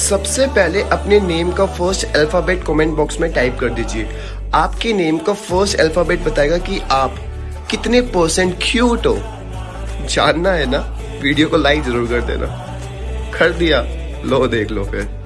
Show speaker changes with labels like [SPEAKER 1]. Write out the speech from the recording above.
[SPEAKER 1] सबसे पहले अपने नेम का फ़र्स्ट अल्फ़ाबेट कमेंट बॉक्स में टाइप कर दीजिए। आपके नेम का फ़र्स्ट अल्फ़ाबेट बताएगा कि आप कितने परसेंट क्यूट हो। जानना है ना? वीडियो को लाइक ज़रूर कर देना। कर दिया। लो, देख लो फिर।